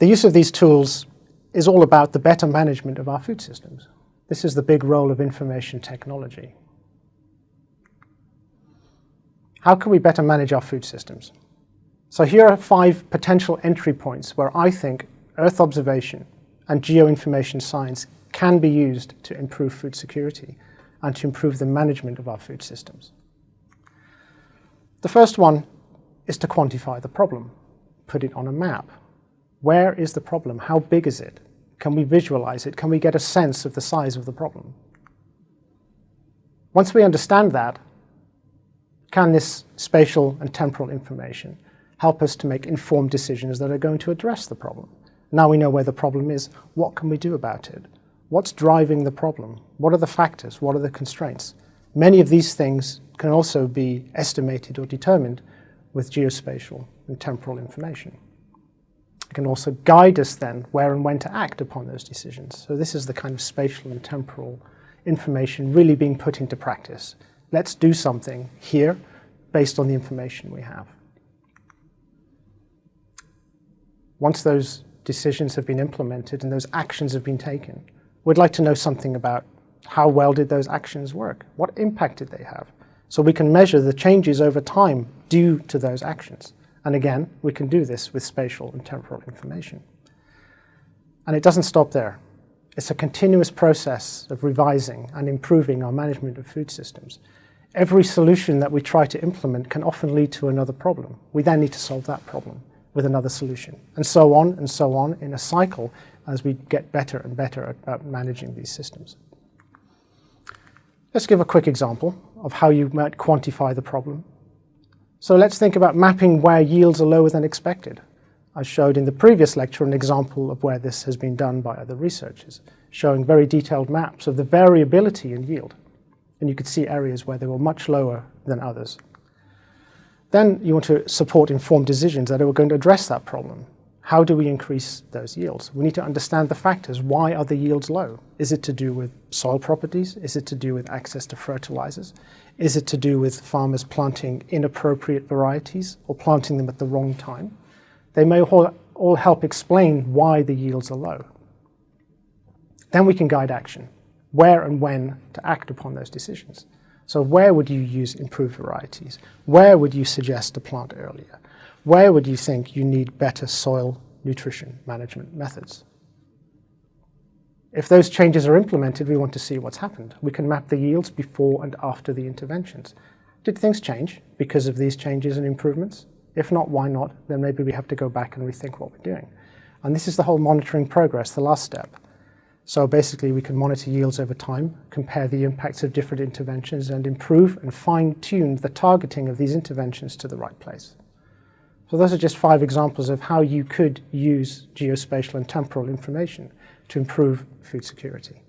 The use of these tools is all about the better management of our food systems. This is the big role of information technology. How can we better manage our food systems? So here are five potential entry points where I think Earth observation and geoinformation science can be used to improve food security and to improve the management of our food systems. The first one is to quantify the problem, put it on a map. Where is the problem? How big is it? Can we visualize it? Can we get a sense of the size of the problem? Once we understand that, can this spatial and temporal information help us to make informed decisions that are going to address the problem? Now we know where the problem is, what can we do about it? What's driving the problem? What are the factors? What are the constraints? Many of these things can also be estimated or determined with geospatial and temporal information. Can also guide us then where and when to act upon those decisions. So this is the kind of spatial and temporal information really being put into practice. Let's do something here based on the information we have. Once those decisions have been implemented and those actions have been taken, we'd like to know something about how well did those actions work? What impact did they have? So we can measure the changes over time due to those actions. And again, we can do this with spatial and temporal information. And it doesn't stop there. It's a continuous process of revising and improving our management of food systems. Every solution that we try to implement can often lead to another problem. We then need to solve that problem with another solution, and so on and so on in a cycle as we get better and better at, managing these systems. Let's give a quick example of how you might quantify the problem so let's think about mapping where yields are lower than expected. I showed in the previous lecture an example of where this has been done by other researchers, showing very detailed maps of the variability in yield. And you could see areas where they were much lower than others. Then you want to support informed decisions that are going to address that problem. How do we increase those yields? We need to understand the factors. Why are the yields low? Is it to do with soil properties? Is it to do with access to fertilizers? Is it to do with farmers planting inappropriate varieties or planting them at the wrong time? They may all, all help explain why the yields are low. Then we can guide action, where and when to act upon those decisions. So where would you use improved varieties? Where would you suggest to plant earlier? Where would you think you need better soil nutrition management methods? If those changes are implemented, we want to see what's happened. We can map the yields before and after the interventions. Did things change because of these changes and improvements? If not, why not? Then maybe we have to go back and rethink what we're doing. And this is the whole monitoring progress, the last step. So basically we can monitor yields over time, compare the impacts of different interventions and improve and fine-tune the targeting of these interventions to the right place. So those are just five examples of how you could use geospatial and temporal information to improve food security.